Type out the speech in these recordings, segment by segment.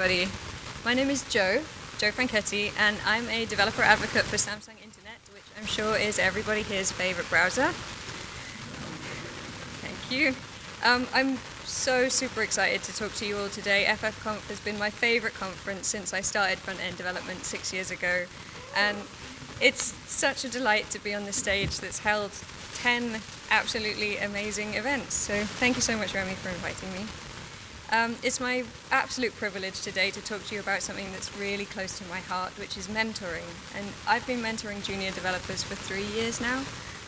everybody. My name is Jo, Jo Franchetti, and I'm a developer advocate for Samsung Internet, which I'm sure is everybody here's favorite browser. Thank you. Um, I'm so super excited to talk to you all today. FFconf has been my favorite conference since I started front-end development six years ago, and it's such a delight to be on the stage that's held 10 absolutely amazing events. So thank you so much, Remy, for inviting me. Um, it's my absolute privilege today to talk to you about something that's really close to my heart, which is mentoring. And I've been mentoring junior developers for three years now.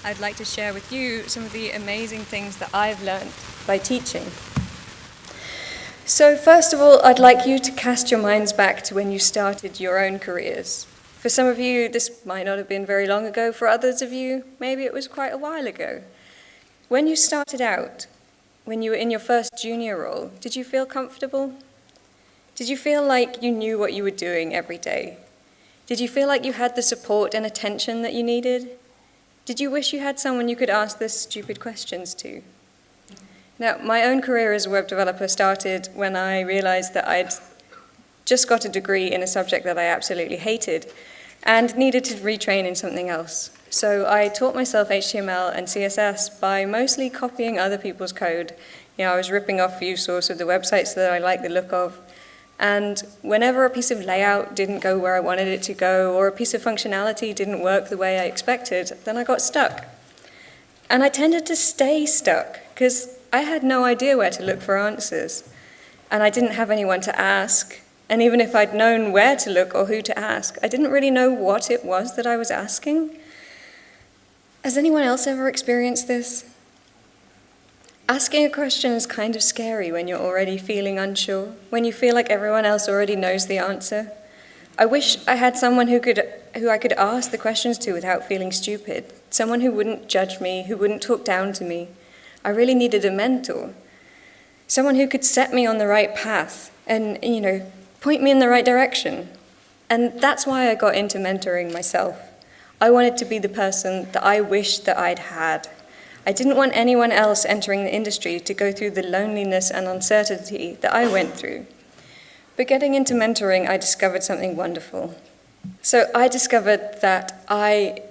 I'd like to share with you some of the amazing things that I've learned by teaching. So first of all, I'd like you to cast your minds back to when you started your own careers. For some of you, this might not have been very long ago. For others of you, maybe it was quite a while ago. When you started out, when you were in your first junior role, did you feel comfortable? Did you feel like you knew what you were doing every day? Did you feel like you had the support and attention that you needed? Did you wish you had someone you could ask the stupid questions to? Now, my own career as a web developer started when I realized that I'd just got a degree in a subject that I absolutely hated and needed to retrain in something else. So I taught myself HTML and CSS by mostly copying other people's code. You know, I was ripping off view source of the websites that I liked the look of. And whenever a piece of layout didn't go where I wanted it to go, or a piece of functionality didn't work the way I expected, then I got stuck. And I tended to stay stuck, because I had no idea where to look for answers. And I didn't have anyone to ask. And even if I'd known where to look or who to ask, I didn't really know what it was that I was asking. Has anyone else ever experienced this? Asking a question is kind of scary when you're already feeling unsure, when you feel like everyone else already knows the answer. I wish I had someone who, could, who I could ask the questions to without feeling stupid, someone who wouldn't judge me, who wouldn't talk down to me. I really needed a mentor, someone who could set me on the right path and, you know, point me in the right direction. And that's why I got into mentoring myself. I wanted to be the person that I wished that I'd had. I didn't want anyone else entering the industry to go through the loneliness and uncertainty that I went through. But getting into mentoring, I discovered something wonderful. So I discovered that I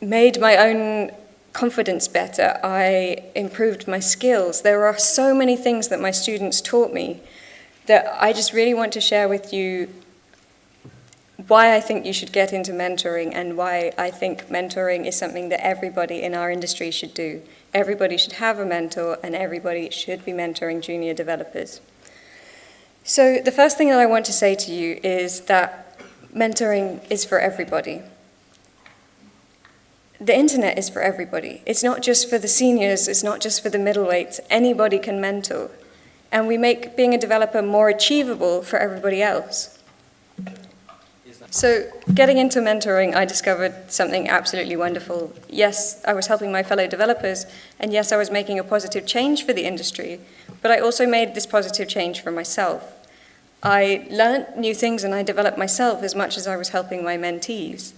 made my own confidence better. I improved my skills. There are so many things that my students taught me that I just really want to share with you why I think you should get into mentoring and why I think mentoring is something that everybody in our industry should do. Everybody should have a mentor and everybody should be mentoring junior developers. So the first thing that I want to say to you is that mentoring is for everybody. The internet is for everybody. It's not just for the seniors, it's not just for the middleweights. Anybody can mentor. And we make being a developer more achievable for everybody else. So getting into mentoring, I discovered something absolutely wonderful. Yes, I was helping my fellow developers, and yes, I was making a positive change for the industry, but I also made this positive change for myself. I learned new things and I developed myself as much as I was helping my mentees.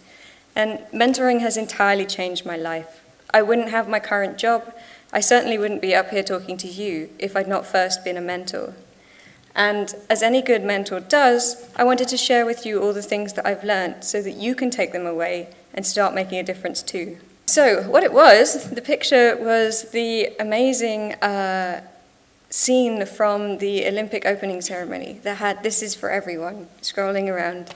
And mentoring has entirely changed my life. I wouldn't have my current job. I certainly wouldn't be up here talking to you if I'd not first been a mentor. And as any good mentor does, I wanted to share with you all the things that I've learned so that you can take them away and start making a difference too. So what it was, the picture was the amazing uh, scene from the Olympic opening ceremony that had This is for Everyone scrolling around.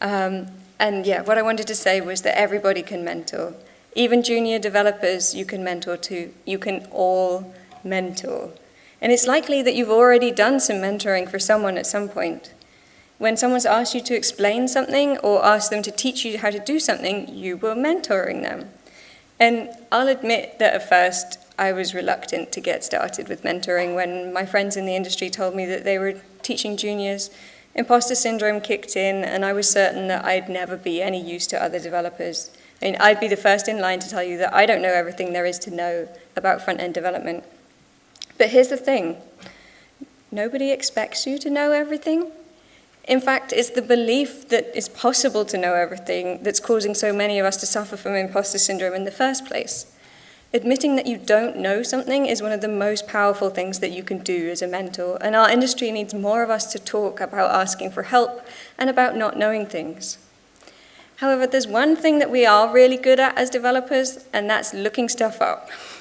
Um, and yeah, what I wanted to say was that everybody can mentor. Even junior developers you can mentor too. You can all mentor. And it's likely that you've already done some mentoring for someone at some point. When someone's asked you to explain something or asked them to teach you how to do something, you were mentoring them. And I'll admit that at first I was reluctant to get started with mentoring when my friends in the industry told me that they were teaching juniors. Imposter syndrome kicked in and I was certain that I'd never be any use to other developers. I mean, I'd be the first in line to tell you that I don't know everything there is to know about front-end development. But here's the thing. Nobody expects you to know everything. In fact, it's the belief that it's possible to know everything that's causing so many of us to suffer from imposter syndrome in the first place. Admitting that you don't know something is one of the most powerful things that you can do as a mentor, and our industry needs more of us to talk about asking for help and about not knowing things. However, there's one thing that we are really good at as developers, and that's looking stuff up.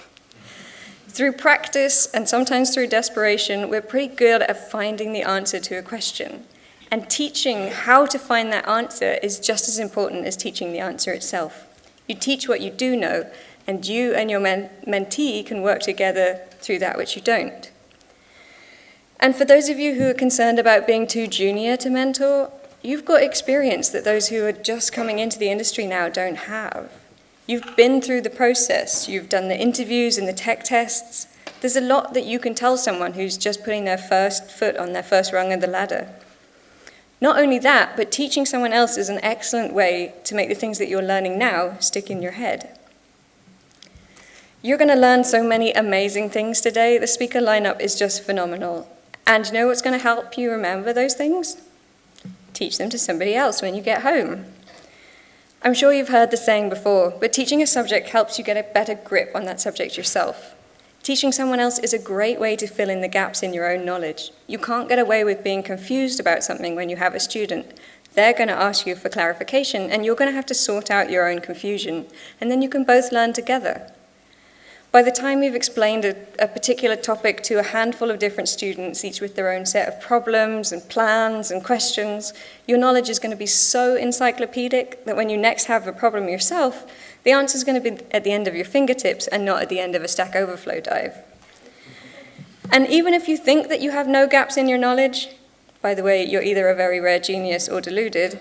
Through practice and sometimes through desperation, we're pretty good at finding the answer to a question. And teaching how to find that answer is just as important as teaching the answer itself. You teach what you do know, and you and your men mentee can work together through that which you don't. And for those of you who are concerned about being too junior to mentor, you've got experience that those who are just coming into the industry now don't have. You've been through the process, you've done the interviews and the tech tests. There's a lot that you can tell someone who's just putting their first foot on their first rung of the ladder. Not only that, but teaching someone else is an excellent way to make the things that you're learning now stick in your head. You're going to learn so many amazing things today. The speaker lineup is just phenomenal. And you know what's going to help you remember those things? Teach them to somebody else when you get home. I'm sure you've heard the saying before, but teaching a subject helps you get a better grip on that subject yourself. Teaching someone else is a great way to fill in the gaps in your own knowledge. You can't get away with being confused about something when you have a student. They're going to ask you for clarification, and you're going to have to sort out your own confusion, and then you can both learn together. By the time you've explained a, a, particular topic to a handful of different students, each with their own set of problems and plans and questions, your knowledge is going to be so encyclopedic that when you next have a problem yourself, the answer is going to be at the end of your fingertips and not at the end of a Stack Overflow dive. And even if you think that you have no gaps in your knowledge, by the way, you're either a very rare genius or deluded,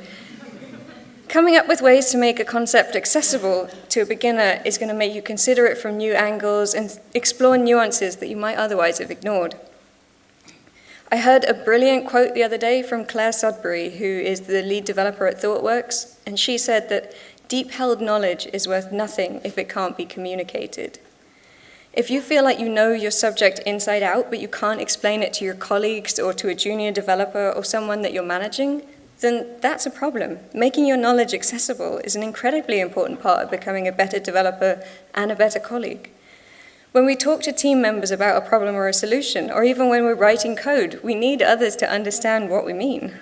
coming up with ways to make a concept accessible to a beginner is going to make you consider it from new angles and explore nuances that you might otherwise have ignored. I heard a brilliant quote the other day from Clare Sudbery, who is the lead developer at ThoughtWorks, and she said that Deep held knowledge is worth nothing if it can't be communicated. If you feel like you know your subject inside out, but you can't explain it to your colleagues or to a junior developer or someone that you're managing, then that's a problem. Making your knowledge accessible is an incredibly important part of becoming a better developer and a better colleague. When we talk to team members about a problem or a solution, or even when we're writing code, we need others to understand what we mean.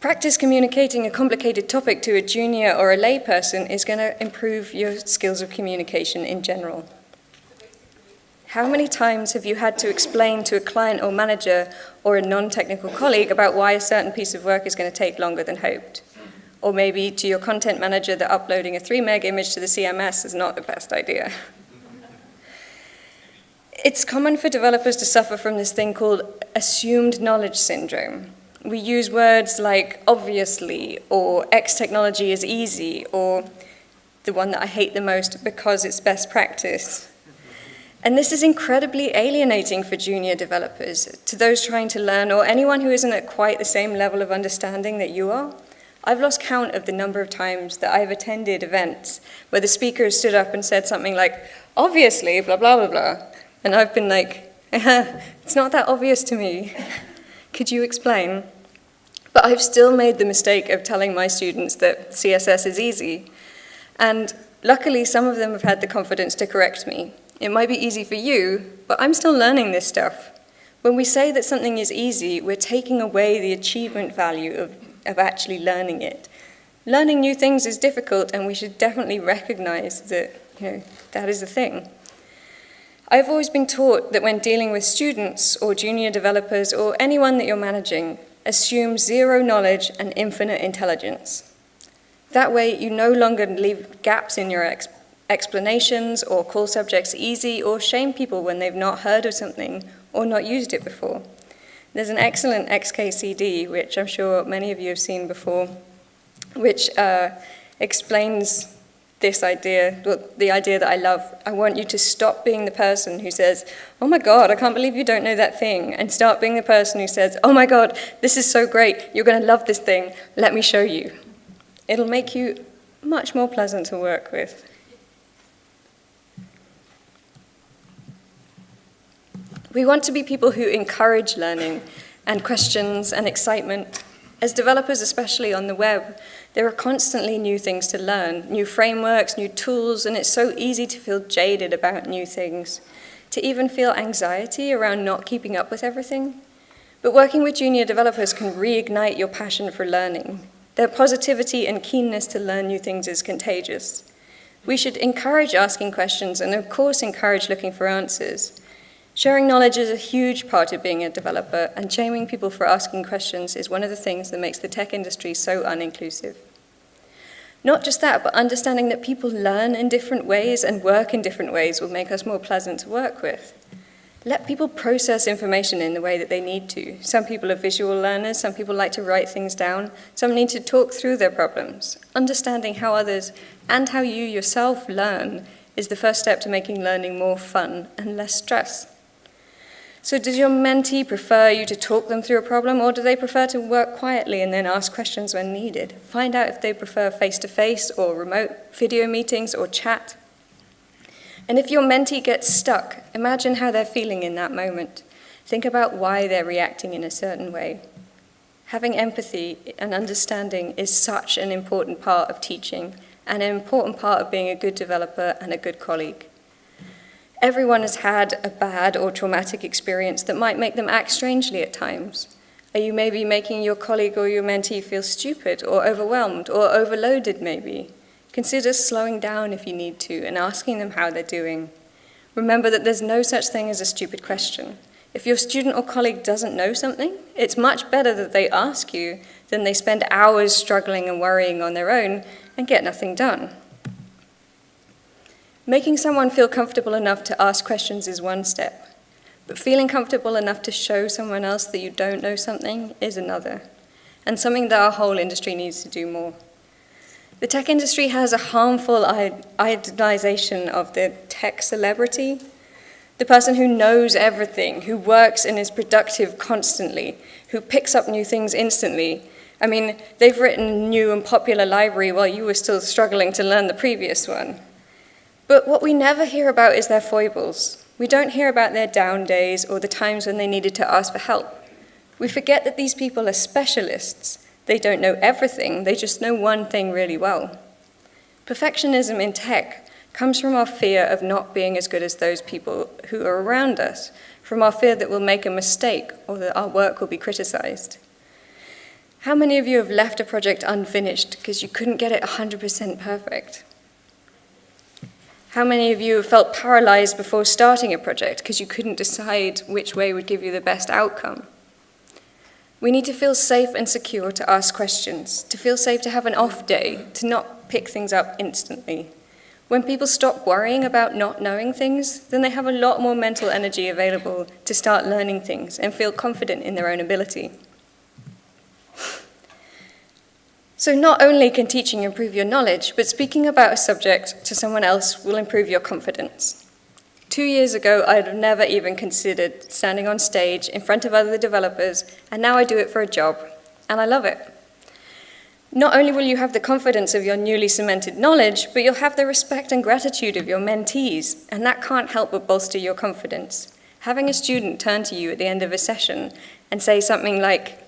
Practice communicating a complicated topic to a junior or a layperson is going to improve your skills of communication in general. How many times have you had to explain to a client or manager or a non-technical colleague about why a certain piece of work is going to take longer than hoped? Or maybe to your content manager that uploading a 3 meg image to the CMS is not the best idea. It's common for developers to suffer from this thing called assumed knowledge syndrome, we use words like obviously or X technology is easy or the one that I hate the most because it's best practice. And this is incredibly alienating for junior developers, to those trying to learn or anyone who isn't at quite the same level of understanding that you are. I've lost count of the number of times that I've attended events where the speaker stood up and said something like, obviously, blah, blah, blah, blah. And I've been like, it's not that obvious to me. Could you explain? But I've still made the mistake of telling my students that CSS is easy. And luckily, some of them have had the confidence to correct me. It might be easy for you, but I'm still learning this stuff. When we say that something is easy, we're taking away the achievement value of, of actually learning it. Learning new things is difficult, and we should definitely recognize that you know, that is a thing. I've always been taught that when dealing with students or junior developers or anyone that you're managing, assume zero knowledge and infinite intelligence. That way, you no longer leave gaps in your explanations or call subjects easy or shame people when they've not heard of something or not used it before. There's an excellent XKCD, which I'm sure many of you have seen before, which uh, explains this idea, the idea that I love. I want you to stop being the person who says, oh my God, I can't believe you don't know that thing, and start being the person who says, oh my God, this is so great, you're going to love this thing, let me show you. It'll make you much more pleasant to work with. We want to be people who encourage learning and questions and excitement As developers, especially on the web, there are constantly new things to learn, new frameworks, new tools, and it's so easy to feel jaded about new things, to even feel anxiety around not keeping up with everything. But working with junior developers can reignite your passion for learning. Their positivity and keenness to learn new things is contagious. We should encourage asking questions and, of course, encourage looking for answers. Sharing knowledge is a huge part of being a developer, and shaming people for asking questions is one of the things that makes the tech industry so uninclusive. Not just that, but understanding that people learn in different ways and work in different ways will make us more pleasant to work with. Let people process information in the way that they need to. Some people are visual learners, some people like to write things down, some need to talk through their problems. Understanding how others and how you yourself learn is the first step to making learning more fun and less stress. So does your mentee prefer you to talk them through a problem, or do they prefer to work quietly and then ask questions when needed? Find out if they prefer face-to-face -face or remote video meetings or chat. And if your mentee gets stuck, imagine how they're feeling in that moment. Think about why they're reacting in a certain way. Having empathy and understanding is such an important part of teaching and an important part of being a good developer and a good colleague. Everyone has had a bad or traumatic experience that might make them act strangely at times. Are you maybe making your colleague or your mentee feel stupid or overwhelmed or overloaded maybe? Consider slowing down if you need to and asking them how they're doing. Remember that there's no such thing as a stupid question. If your student or colleague doesn't know something, it's much better that they ask you than they spend hours struggling and worrying on their own and get nothing done. Making someone feel comfortable enough to ask questions is one step, but feeling comfortable enough to show someone else that you don't know something is another, and something that our whole industry needs to do more. The tech industry has a harmful idealization of the tech celebrity, the person who knows everything, who works and is productive constantly, who picks up new things instantly. I mean, they've written new and popular library while you were still struggling to learn the previous one. But what we never hear about is their foibles. We don't hear about their down days or the times when they needed to ask for help. We forget that these people are specialists. They don't know everything, they just know one thing really well. Perfectionism in tech comes from our fear of not being as good as those people who are around us, from our fear that we'll make a mistake or that our work will be criticized. How many of you have left a project unfinished because you couldn't get it 100% perfect? How many of you have felt paralyzed before starting a project because you couldn't decide which way would give you the best outcome? We need to feel safe and secure to ask questions, to feel safe to have an off day, to not pick things up instantly. When people stop worrying about not knowing things, then they have a lot more mental energy available to start learning things and feel confident in their own ability. So not only can teaching improve your knowledge, but speaking about a subject to someone else will improve your confidence. Two years ago, I'd have never even considered standing on stage in front of other developers, and now I do it for a job, and I love it. Not only will you have the confidence of your newly cemented knowledge, but you'll have the respect and gratitude of your mentees, and that can't help but bolster your confidence. Having a student turn to you at the end of a session and say something like,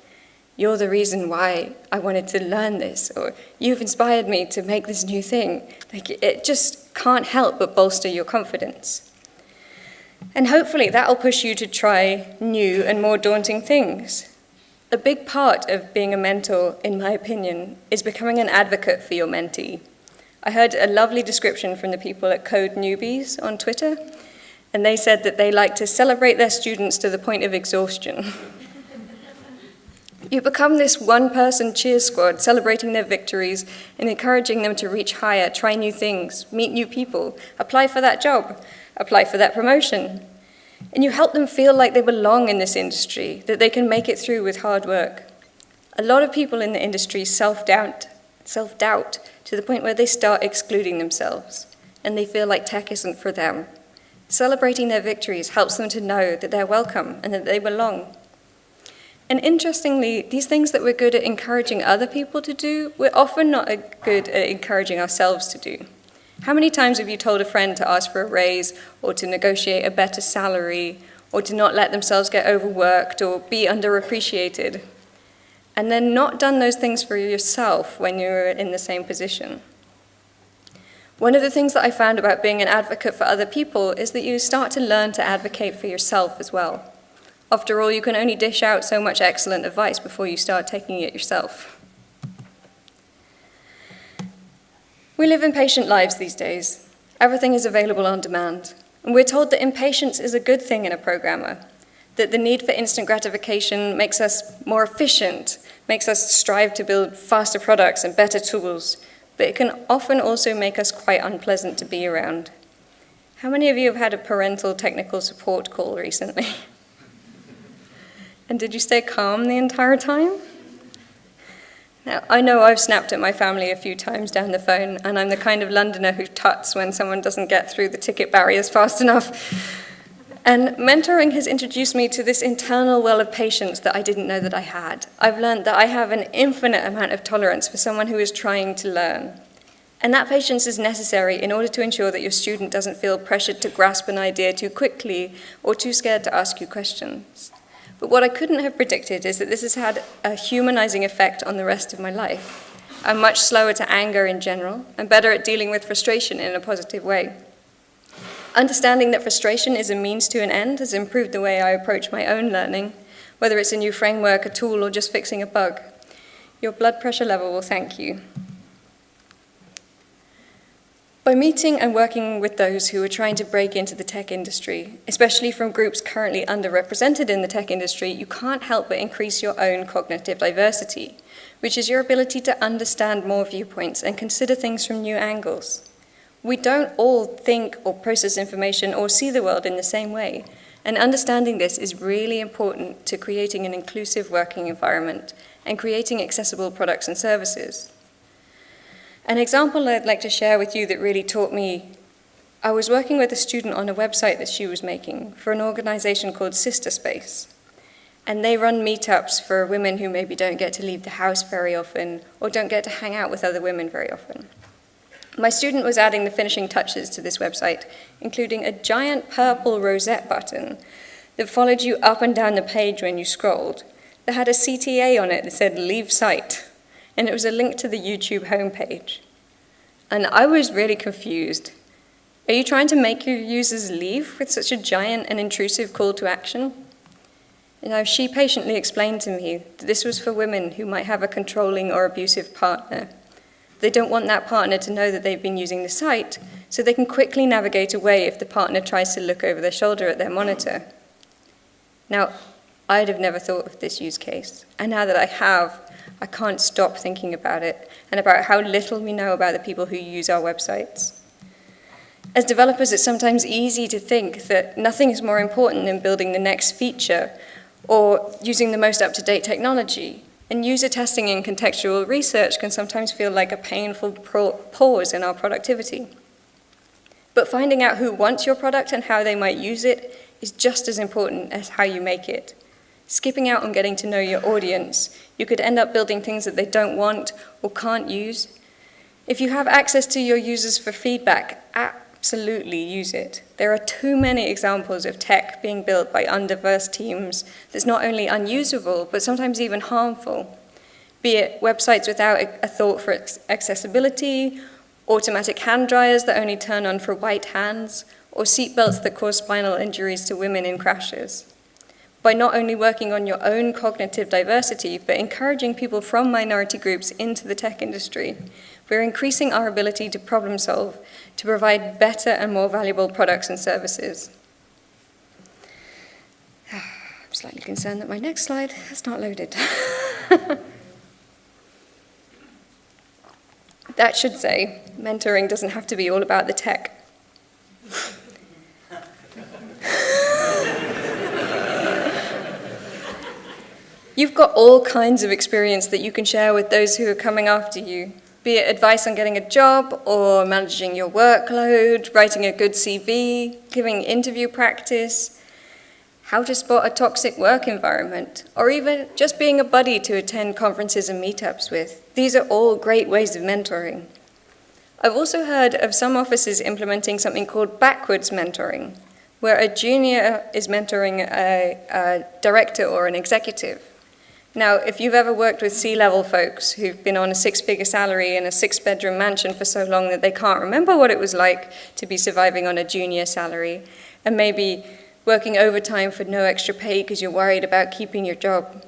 you're the reason why I wanted to learn this, or you've inspired me to make this new thing. Like, it just can't help but bolster your confidence. And hopefully that'll push you to try new and more daunting things. A big part of being a mentor, in my opinion, is becoming an advocate for your mentee. I heard a lovely description from the people at Code Newbies on Twitter, and they said that they like to celebrate their students to the point of exhaustion. You become this one-person cheer squad, celebrating their victories and encouraging them to reach higher, try new things, meet new people, apply for that job, apply for that promotion. And you help them feel like they belong in this industry, that they can make it through with hard work. A lot of people in the industry self-doubt, self-doubt to the point where they start excluding themselves, and they feel like tech isn't for them. Celebrating their victories helps them to know that they're welcome and that they belong. And interestingly, these things that we're good at encouraging other people to do, we're often not good at encouraging ourselves to do. How many times have you told a friend to ask for a raise or to negotiate a better salary or to not let themselves get overworked or be underappreciated? and then not done those things for yourself when you're in the same position. One of the things that I found about being an advocate for other people is that you start to learn to advocate for yourself as well. After all, you can only dish out so much excellent advice before you start taking it yourself. We live impatient lives these days. Everything is available on demand. And we're told that impatience is a good thing in a programmer, that the need for instant gratification makes us more efficient, makes us strive to build faster products and better tools, but it can often also make us quite unpleasant to be around. How many of you have had a parental technical support call recently? and did you stay calm the entire time? Now, I know I've snapped at my family a few times down the phone, and I'm the kind of Londoner who tuts when someone doesn't get through the ticket barriers fast enough. And mentoring has introduced me to this internal well of patience that I didn't know that I had. I've learned that I have an infinite amount of tolerance for someone who is trying to learn. And that patience is necessary in order to ensure that your student doesn't feel pressured to grasp an idea too quickly or too scared to ask you questions. But what I couldn't have predicted is that this has had a humanizing effect on the rest of my life. I'm much slower to anger in general and better at dealing with frustration in a positive way. Understanding that frustration is a means to an end has improved the way I approach my own learning, whether it's a new framework, a tool, or just fixing a bug. Your blood pressure level will thank you. By meeting and working with those who are trying to break into the tech industry, especially from groups currently underrepresented in the tech industry, you can't help but increase your own cognitive diversity, which is your ability to understand more viewpoints and consider things from new angles. We don't all think or process information or see the world in the same way, and understanding this is really important to creating an inclusive working environment and creating accessible products and services. An example I'd like to share with you that really taught me, I was working with a student on a website that she was making for an organization called Sister Space. And they run meetups for women who maybe don't get to leave the house very often or don't get to hang out with other women very often. My student was adding the finishing touches to this website, including a giant purple rosette button that followed you up and down the page when you scrolled, that had a CTA on it that said leave site and it was a link to the YouTube homepage. And I was really confused. Are you trying to make your users leave with such a giant and intrusive call to action? You know, she patiently explained to me that this was for women who might have a controlling or abusive partner. They don't want that partner to know that they've been using the site, so they can quickly navigate away if the partner tries to look over their shoulder at their monitor. Now, I'd have never thought of this use case, and now that I have, I can't stop thinking about it and about how little we know about the people who use our websites. As developers, it's sometimes easy to think that nothing is more important than building the next feature or using the most up-to-date technology. And user testing and contextual research can sometimes feel like a painful pause in our productivity. But finding out who wants your product and how they might use it is just as important as how you make it. Skipping out on getting to know your audience, you could end up building things that they don't want or can't use. If you have access to your users for feedback, absolutely use it. There are too many examples of tech being built by undiverse teams that's not only unusable, but sometimes even harmful. Be it websites without a thought for accessibility, automatic hand dryers that only turn on for white hands, or seatbelts that cause spinal injuries to women in crashes by not only working on your own cognitive diversity, but encouraging people from minority groups into the tech industry. We're increasing our ability to problem solve, to provide better and more valuable products and services. I'm slightly concerned that my next slide has not loaded. that should say, mentoring doesn't have to be all about the tech. You've got all kinds of experience that you can share with those who are coming after you, be it advice on getting a job or managing your workload, writing a good CV, giving interview practice, how to spot a toxic work environment, or even just being a buddy to attend conferences and meetups with. These are all great ways of mentoring. I've also heard of some offices implementing something called backwards mentoring, where a junior is mentoring a, a director or an executive. Now, if you've ever worked with C-level folks who've been on a six-figure salary in a six-bedroom mansion for so long that they can't remember what it was like to be surviving on a junior salary, and maybe working overtime for no extra pay because you're worried about keeping your job,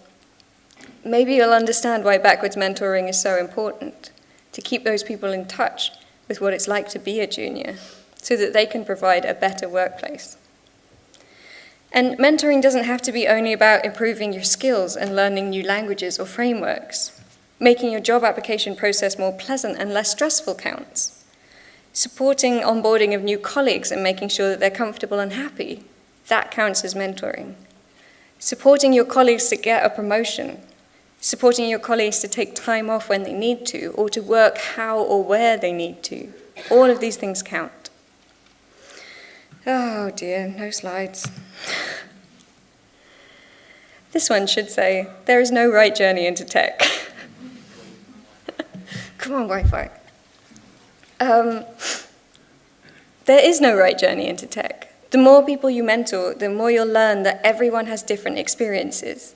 maybe you'll understand why backwards mentoring is so important, to keep those people in touch with what it's like to be a junior, so that they can provide a better workplace. And mentoring doesn't have to be only about improving your skills and learning new languages or frameworks. Making your job application process more pleasant and less stressful counts. Supporting onboarding of new colleagues and making sure that they're comfortable and happy, that counts as mentoring. Supporting your colleagues to get a promotion. Supporting your colleagues to take time off when they need to or to work how or where they need to. All of these things count. Oh dear, no slides. This one should say, there is no right journey into tech. Come on, Wi-Fi. Um, there is no right journey into tech. The more people you mentor, the more you'll learn that everyone has different experiences.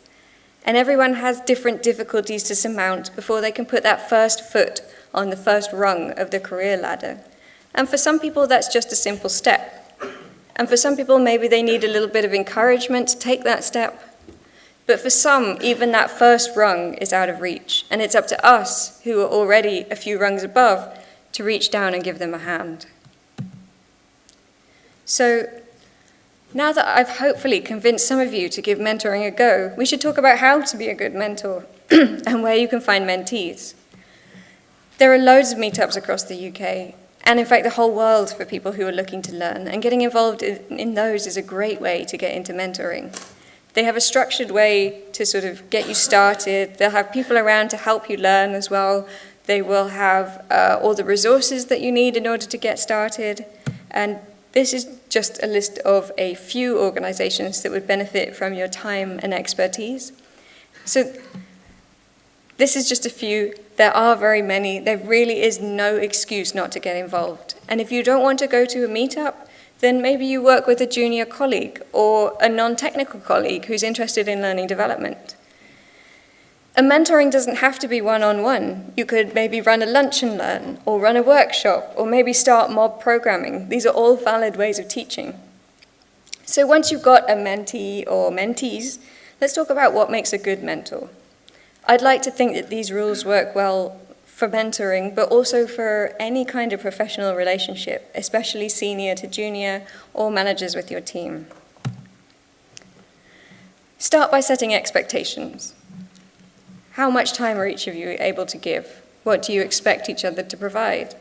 And everyone has different difficulties to surmount before they can put that first foot on the first rung of the career ladder. And for some people, that's just a simple step. And for some people, maybe they need a little bit of encouragement to take that step. But for some, even that first rung is out of reach, and it's up to us, who are already a few rungs above, to reach down and give them a hand. So, now that I've hopefully convinced some of you to give mentoring a go, we should talk about how to be a good mentor and where you can find mentees. There are loads of meetups across the UK, and in fact the whole world for people who are looking to learn. And getting involved in, in those is a great way to get into mentoring. They have a structured way to sort of get you started. They'll have people around to help you learn as well. They will have uh, all the resources that you need in order to get started. And this is just a list of a few organizations that would benefit from your time and expertise. So this is just a few. There are very many. There really is no excuse not to get involved. And if you don't want to go to a meetup, then maybe you work with a junior colleague or a non-technical colleague who's interested in learning development. A mentoring doesn't have to be one-on-one. -on -one. You could maybe run a lunch and learn, or run a workshop, or maybe start mob programming. These are all valid ways of teaching. So once you've got a mentee or mentees, let's talk about what makes a good mentor. I'd like to think that these rules work well for mentoring, but also for any kind of professional relationship, especially senior to junior or managers with your team. Start by setting expectations. How much time are each of you able to give? What do you expect each other to provide?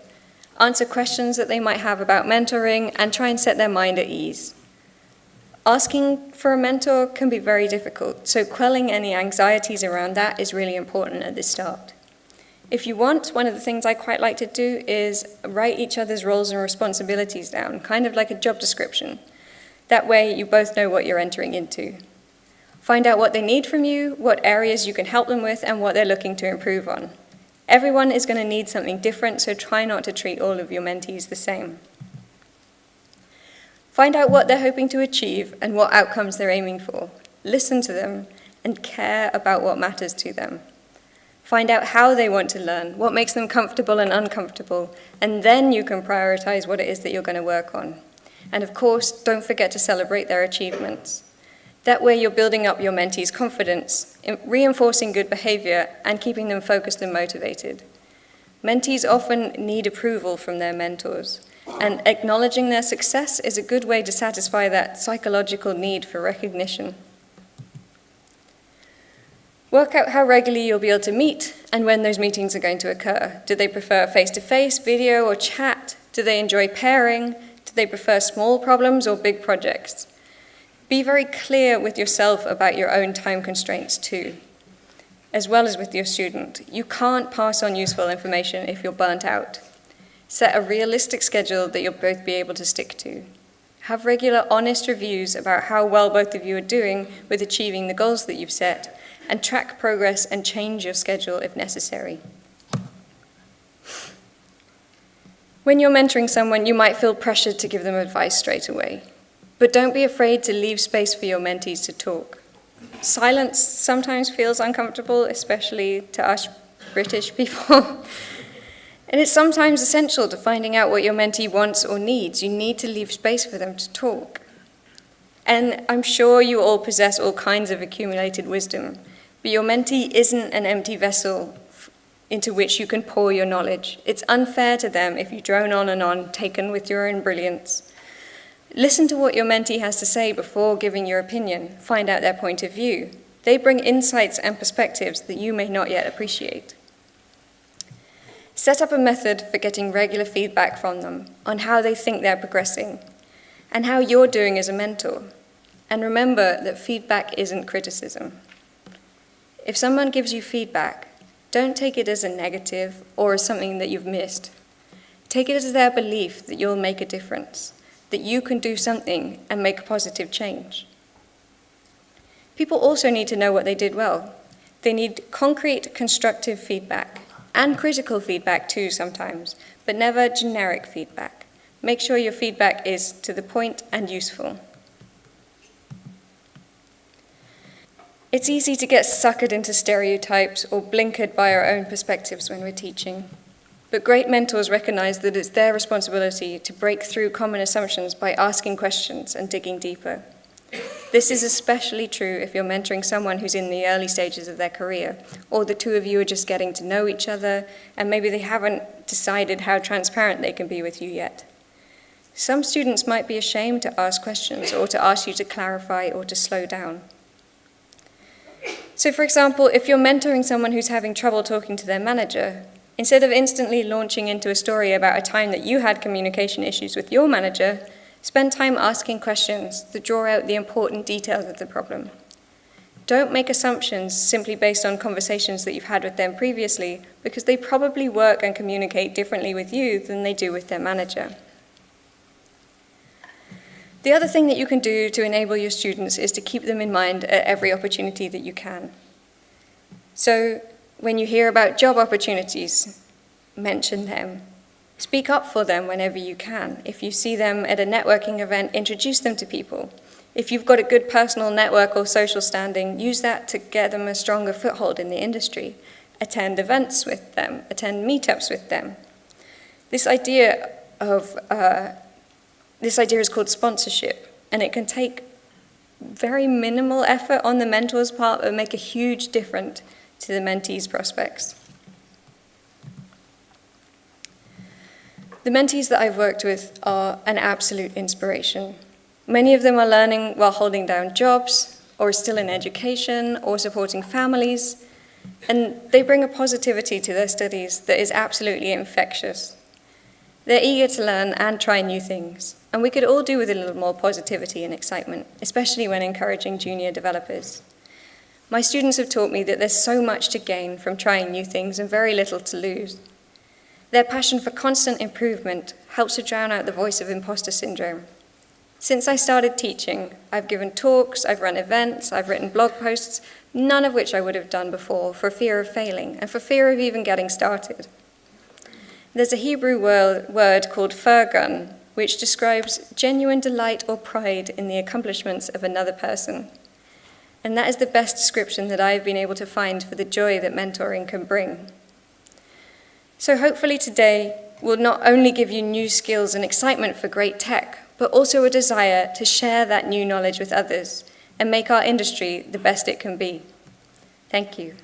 Answer questions that they might have about mentoring and try and set their mind at ease. Asking for a mentor can be very difficult, so quelling any anxieties around that is really important at the start. If you want, one of the things I quite like to do is write each other's roles and responsibilities down, kind of like a job description. That way you both know what you're entering into. Find out what they need from you, what areas you can help them with, and what they're looking to improve on. Everyone is going to need something different, so try not to treat all of your mentees the same. Find out what they're hoping to achieve and what outcomes they're aiming for. Listen to them and care about what matters to them. Find out how they want to learn, what makes them comfortable and uncomfortable, and then you can prioritize what it is that you're going to work on. And of course, don't forget to celebrate their achievements. That way you're building up your mentees' confidence, reinforcing good behavior, and keeping them focused and motivated. Mentees often need approval from their mentors. And acknowledging their success is a good way to satisfy that psychological need for recognition. Work out how regularly you'll be able to meet and when those meetings are going to occur. Do they prefer face-to-face, -face, video, or chat? Do they enjoy pairing? Do they prefer small problems or big projects? Be very clear with yourself about your own time constraints too, as well as with your student. You can't pass on useful information if you're burnt out. Set a realistic schedule that you'll both be able to stick to. Have regular honest reviews about how well both of you are doing with achieving the goals that you've set, and track progress and change your schedule if necessary. When you're mentoring someone, you might feel pressured to give them advice straight away. But don't be afraid to leave space for your mentees to talk. Silence sometimes feels uncomfortable, especially to us British people. and it's sometimes essential to finding out what your mentee wants or needs. You need to leave space for them to talk. And I'm sure you all possess all kinds of accumulated wisdom, but your mentee isn't an empty vessel into which you can pour your knowledge. It's unfair to them if you drone on and on, taken with your own brilliance. Listen to what your mentee has to say before giving your opinion. Find out their point of view. They bring insights and perspectives that you may not yet appreciate. Set up a method for getting regular feedback from them on how they think they're progressing and how you're doing as a mentor. And remember that feedback isn't criticism. If someone gives you feedback, don't take it as a negative or as something that you've missed. Take it as their belief that you'll make a difference, that you can do something and make a positive change. People also need to know what they did well. They need concrete, constructive feedback, and critical feedback too sometimes, but never generic feedback. Make sure your feedback is to the point and useful. It's easy to get suckered into stereotypes or blinkered by our own perspectives when we're teaching. But great mentors recognize that it's their responsibility to break through common assumptions by asking questions and digging deeper. This is especially true if you're mentoring someone who's in the early stages of their career, or the two of you are just getting to know each other, and maybe they haven't decided how transparent they can be with you yet. Some students might be ashamed to ask questions, or to ask you to clarify, or to slow down. So, for example, if you're mentoring someone who's having trouble talking to their manager, instead of instantly launching into a story about a time that you had communication issues with your manager, Spend time asking questions that draw out the important details of the problem. Don't make assumptions simply based on conversations that you've had with them previously, because they probably work and communicate differently with you than they do with their manager. The other thing that you can do to enable your students is to keep them in mind at every opportunity that you can. So, when you hear about job opportunities, mention them. Speak up for them whenever you can. If you see them at a networking event, introduce them to people. If you've got a good personal network or social standing, use that to get them a stronger foothold in the industry. Attend events with them, attend meetups with them. This idea of uh, this idea is called sponsorship, and it can take very minimal effort on the mentor's part, but make a huge difference to the mentee's prospects. The mentees that I've worked with are an absolute inspiration. Many of them are learning while holding down jobs, or still in education, or supporting families, and they bring a positivity to their studies that is absolutely infectious. They're eager to learn and try new things, and we could all do with a little more positivity and excitement, especially when encouraging junior developers. My students have taught me that there's so much to gain from trying new things and very little to lose. Their passion for constant improvement helps to drown out the voice of imposter syndrome. Since I started teaching, I've given talks, I've run events, I've written blog posts, none of which I would have done before for fear of failing and for fear of even getting started. There's a Hebrew word called firgun, which describes genuine delight or pride in the accomplishments of another person. And that is the best description that I've been able to find for the joy that mentoring can bring. So hopefully today will not only give you new skills and excitement for great tech, but also a desire to share that new knowledge with others and make our industry the best it can be. Thank you.